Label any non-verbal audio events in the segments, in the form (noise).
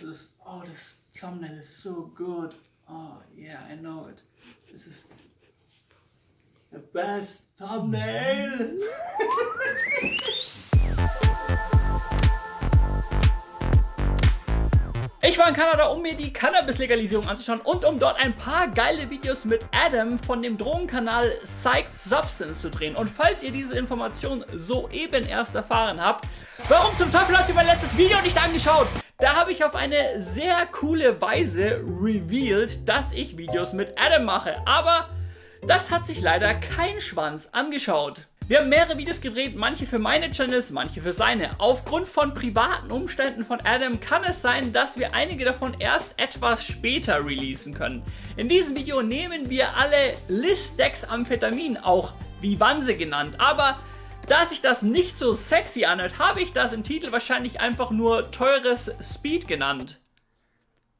this is, oh, this thumbnail is so good. Oh, yeah, I know it. This is the best thumbnail. (laughs) Ich war in Kanada, um mir die Cannabis-Legalisierung anzuschauen und um dort ein paar geile Videos mit Adam von dem Drogenkanal Psyched Substance zu drehen. Und falls ihr diese Information soeben erst erfahren habt, warum zum Teufel habt ihr mein letztes Video nicht angeschaut? Da habe ich auf eine sehr coole Weise revealed, dass ich Videos mit Adam mache. Aber das hat sich leider kein Schwanz angeschaut. Wir haben mehrere Videos gedreht, manche für meine Channels, manche für seine. Aufgrund von privaten Umständen von Adam kann es sein, dass wir einige davon erst etwas später releasen können. In diesem Video nehmen wir alle Listex-Amphetamin, auch Vivanse genannt, aber da sich das nicht so sexy anhört, habe ich das im Titel wahrscheinlich einfach nur teures Speed genannt.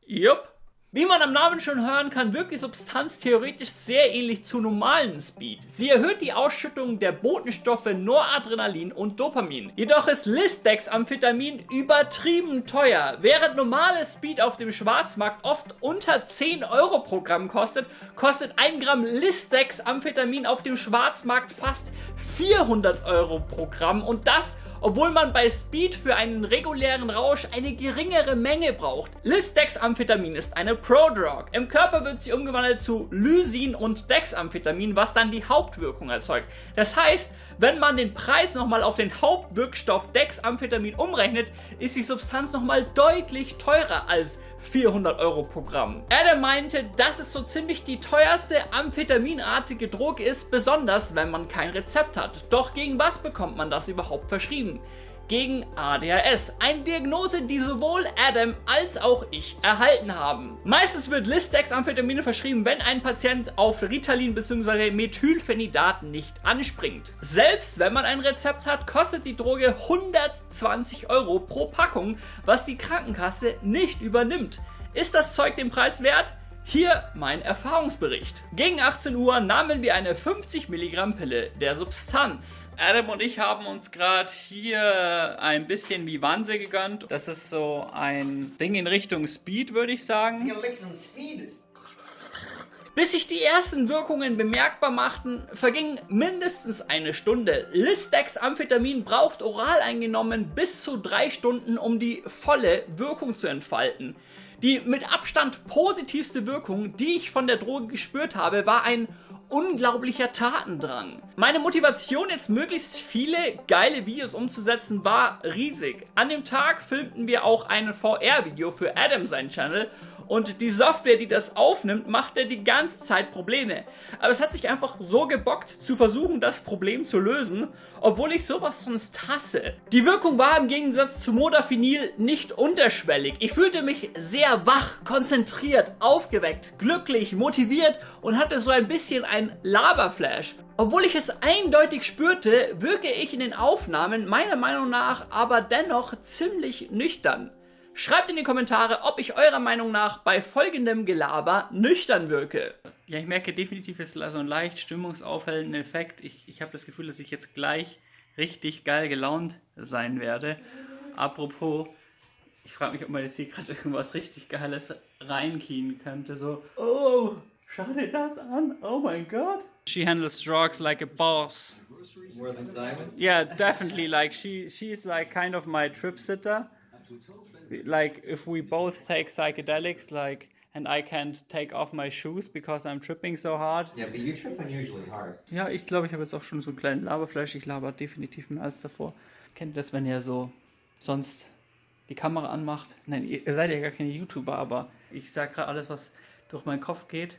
Jupp. Wie man am Namen schon hören kann, wirkt die Substanz theoretisch sehr ähnlich zu normalen Speed. Sie erhöht die Ausschüttung der Botenstoffe Noradrenalin und Dopamin. Jedoch ist Listex-Amphetamin übertrieben teuer. Während normales Speed auf dem Schwarzmarkt oft unter 10 Euro pro Gramm kostet, kostet 1 Gramm Listex-Amphetamin auf dem Schwarzmarkt fast 400 Euro pro Gramm und das obwohl man bei Speed für einen regulären Rausch eine geringere Menge braucht. Listex-Amphetamin ist eine Prodrug. Im Körper wird sie umgewandelt zu Lysin und Dexamphetamin, was dann die Hauptwirkung erzeugt. Das heißt, wenn man den Preis nochmal auf den Hauptwirkstoff Dexamphetamin umrechnet, ist die Substanz nochmal deutlich teurer als 400 Euro pro Gramm. Adam meinte, dass es so ziemlich die teuerste amphetaminartige Droge ist, besonders wenn man kein Rezept hat. Doch gegen was bekommt man das überhaupt verschrieben? Gegen ADHS. Eine Diagnose, die sowohl Adam als auch ich erhalten haben. Meistens wird Listex-Amphetamine verschrieben, wenn ein Patient auf Ritalin bzw. Methylphenidat nicht anspringt. Selbst wenn man ein Rezept hat, kostet die Droge 120 Euro pro Packung, was die Krankenkasse nicht übernimmt. Ist das Zeug den Preis wert? Hier mein Erfahrungsbericht. Gegen 18 Uhr nahmen wir eine 50 Milligramm Pille der Substanz. Adam und ich haben uns gerade hier ein bisschen Vivanse gegönnt. Das ist so ein Ding in Richtung Speed, würde ich sagen. Bis sich die ersten Wirkungen bemerkbar machten, verging mindestens eine Stunde. Listex-Amphetamin braucht oral eingenommen bis zu drei Stunden, um die volle Wirkung zu entfalten. Die mit Abstand positivste Wirkung, die ich von der Droge gespürt habe, war ein unglaublicher Tatendrang. Meine Motivation, jetzt möglichst viele geile Videos umzusetzen, war riesig. An dem Tag filmten wir auch ein VR-Video für Adam sein Channel und die Software, die das aufnimmt, macht ja die ganze Zeit Probleme. Aber es hat sich einfach so gebockt, zu versuchen, das Problem zu lösen, obwohl ich sowas sonst hasse. Die Wirkung war im Gegensatz zu Modafinil nicht unterschwellig. Ich fühlte mich sehr wach, konzentriert, aufgeweckt, glücklich, motiviert und hatte so ein bisschen ein Laberflash. Obwohl ich es eindeutig spürte, wirke ich in den Aufnahmen meiner Meinung nach aber dennoch ziemlich nüchtern. Schreibt in die Kommentare, ob ich eurer Meinung nach bei folgendem Gelaber nüchtern wirke. Ja, ich merke definitiv, es ist so ein leicht stimmungsaufhellender Effekt. Ich, ich habe das Gefühl, dass ich jetzt gleich richtig geil gelaunt sein werde. Apropos, ich frage mich, ob man jetzt hier gerade irgendwas richtig Geiles reinkien könnte. So, oh, schau dir das an. Oh mein Gott. She handles drugs like a boss. More than Simon? Yeah, definitely. Like she, she's like kind of my trip sitter like if we both take psychedelics, like and I can't take off my shoes because I'm tripping so hard. Yeah, but you trip unusually hard. Ja, ich glaube, ich habe jetzt auch schon so einen kleinen Laberflash. Ich laber definitiv mehr als davor. Kennt das, wenn ihr so sonst die Kamera anmacht? Nein, ihr seid ja gar keine YouTuber, aber ich sage gerade alles, was durch meinen Kopf geht.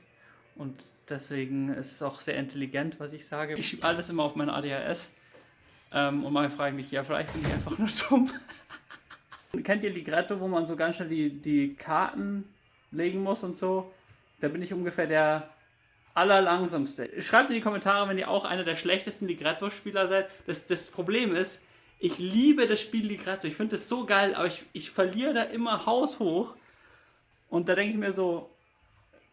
Und deswegen ist es auch sehr intelligent, was ich sage. Ich schiebe alles immer auf mein ADHS. Ähm, und manchmal frage ich mich, ja, vielleicht bin ich einfach nur (laughs) dumm. Kennt ihr Ligretto, wo man so ganz schnell die, die Karten legen muss und so? Da bin ich ungefähr der allerlangsamste. Schreibt in die Kommentare, wenn ihr auch einer der schlechtesten Ligretto-Spieler seid. Das, das Problem ist, ich liebe das Spiel Ligretto. Ich finde es so geil, aber ich, ich verliere da immer haushoch. Und da denke ich mir so,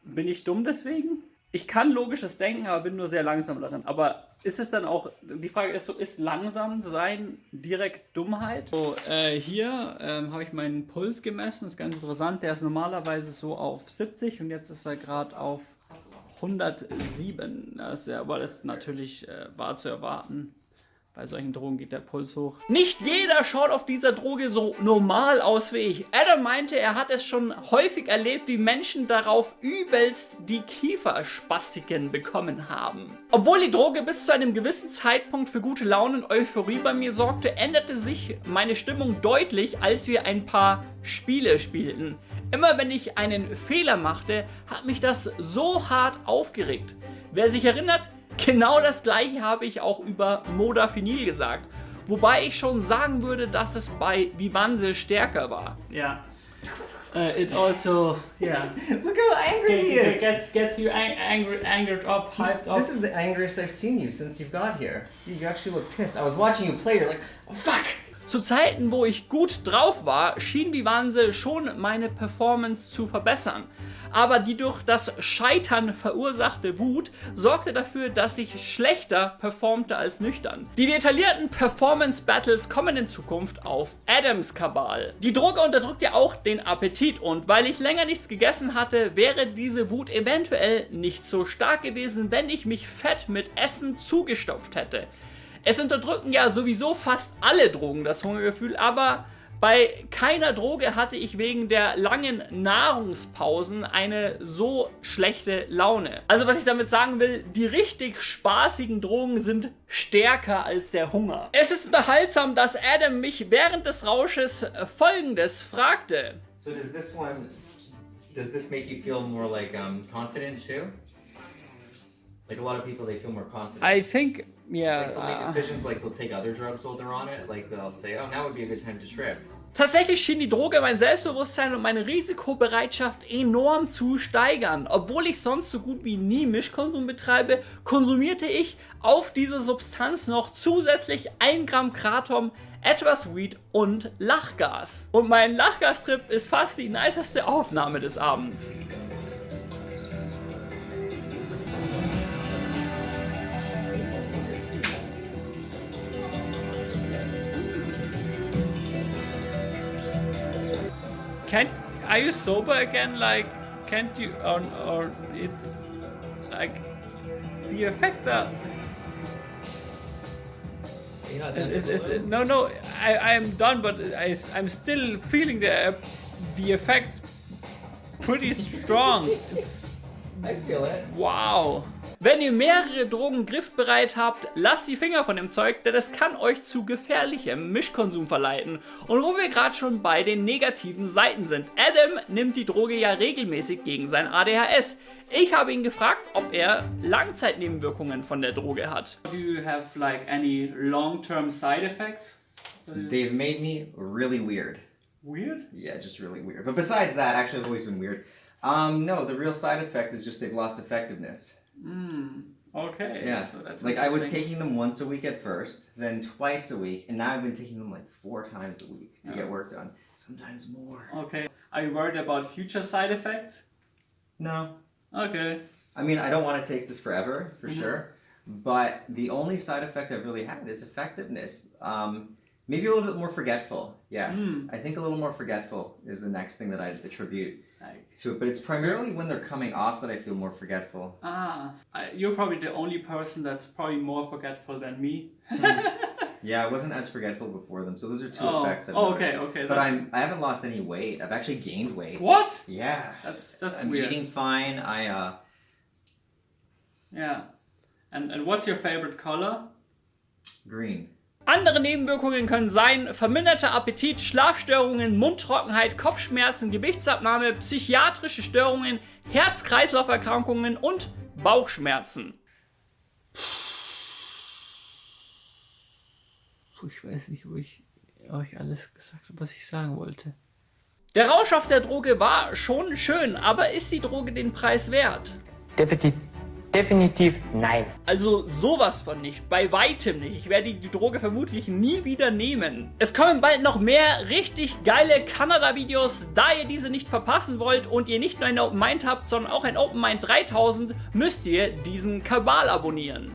bin ich dumm deswegen? Ich kann logisches Denken, aber bin nur sehr langsam darin. Aber ist es dann auch, die Frage ist so, ist langsam sein direkt Dummheit? So, äh, hier ähm, habe ich meinen Puls gemessen, das ist ganz interessant. Der ist normalerweise so auf 70 und jetzt ist er gerade auf 107. Das ist ja, aber das natürlich äh, war zu erwarten. Bei solchen Drogen geht der Puls hoch. Nicht jeder schaut auf dieser Droge so normal aus wie ich. Adam meinte, er hat es schon häufig erlebt, wie Menschen darauf übelst die Kieferspastiken bekommen haben. Obwohl die Droge bis zu einem gewissen Zeitpunkt für gute Laune und Euphorie bei mir sorgte, änderte sich meine Stimmung deutlich, als wir ein paar Spiele spielten. Immer wenn ich einen Fehler machte, hat mich das so hart aufgeregt. Wer sich erinnert, Genau das gleiche habe ich auch über Modafinil gesagt. Wobei ich schon sagen würde, dass es bei Vivanse stärker war. Ja. Uh, it's also, yeah. Look how angry he is. Gets, gets you ang angry, angered up, hyped up. This is the angriest I've seen you since you've got here. You actually look pissed. I was watching you play, you're like, oh fuck! Zu Zeiten, wo ich gut drauf war, schien Vivanse schon meine Performance zu verbessern. Aber die durch das Scheitern verursachte Wut sorgte dafür, dass ich schlechter performte als nüchtern. Die detaillierten Performance Battles kommen in Zukunft auf Adams Kabal. Die Droge unterdrückt ja auch den Appetit und weil ich länger nichts gegessen hatte, wäre diese Wut eventuell nicht so stark gewesen, wenn ich mich fett mit Essen zugestopft hätte. Es unterdrücken ja sowieso fast alle Drogen das Hungergefühl, aber bei keiner Droge hatte ich wegen der langen Nahrungspausen eine so schlechte Laune. Also was ich damit sagen will, die richtig spaßigen Drogen sind stärker als der Hunger. Es ist unterhaltsam, dass Adam mich während des Rausches folgendes fragte. So does this one, does this make you feel more like um, confident too? Like a lot of people, they feel more confident. I think yeah. Say, oh. Tatsächlich schien die Droge mein Selbstbewusstsein und meine Risikobereitschaft enorm zu steigern. Obwohl ich sonst so gut wie nie Mischkonsum betreibe, konsumierte ich auf diese Substanz noch zusätzlich 1 Gramm Kratom, etwas Weed und Lachgas. Und mein Lachgastrip ist fast die niceste Aufnahme des Abends. Can are you sober again? Like, can't you or or it's like the effects are. It's, it's, it's, no, no, I, I am done, but I, I'm still feeling the uh, the effects pretty strong. I feel it. Wow. Wenn ihr mehrere Drogen griffbereit habt, lasst die Finger von dem Zeug, denn es kann euch zu gefährlichem Mischkonsum verleiten. Und wo wir gerade schon bei den negativen Seiten sind. Adam nimmt die Droge ja regelmäßig gegen sein ADHS. Ich habe ihn gefragt, ob er Langzeitnebenwirkungen von der Droge hat. Do you have like any long-term side effects? They've made me really weird. Weird? Yeah, just really weird. But besides that, actually I've always been weird. Um, no, the real side effect is just they've lost effectiveness. Mm, okay. Yeah. So like I was taking them once a week at first, then twice a week, and now I've been taking them like four times a week to get work done. Sometimes more. Okay. Are you worried about future side effects? No. Okay. I mean, I don't want to take this forever, for mm -hmm. sure. But the only side effect I've really had is effectiveness. Um, maybe a little bit more forgetful. Yeah. Mm. I think a little more forgetful is the next thing that I'd attribute to it, but it's primarily when they're coming off that I feel more forgetful. Ah, you're probably the only person that's probably more forgetful than me. (laughs) yeah, I wasn't as forgetful before them, so those are two oh. effects. I've oh, okay, okay. But I'm I haven't lost any weight. I've actually gained weight. What? Yeah. That's that's I'm weird. eating fine. I uh. Yeah, and and what's your favorite color? Green. Andere Nebenwirkungen können sein verminderter Appetit, Schlafstörungen, Mundtrockenheit, Kopfschmerzen, Gewichtsabnahme, psychiatrische Störungen, Herz-Kreislauf-Erkrankungen und Bauchschmerzen. Ich weiß nicht, wo ich euch alles gesagt habe, was ich sagen wollte. Der Rausch auf der Droge war schon schön, aber ist die Droge den Preis wert? Definitiv Definitiv nein. Also sowas von nicht, bei weitem nicht. Ich werde die Droge vermutlich nie wieder nehmen. Es kommen bald noch mehr richtig geile Kanada-Videos. Da ihr diese nicht verpassen wollt und ihr nicht nur ein Open Mind habt, sondern auch ein Open Mind 3000, müsst ihr diesen Kabal abonnieren.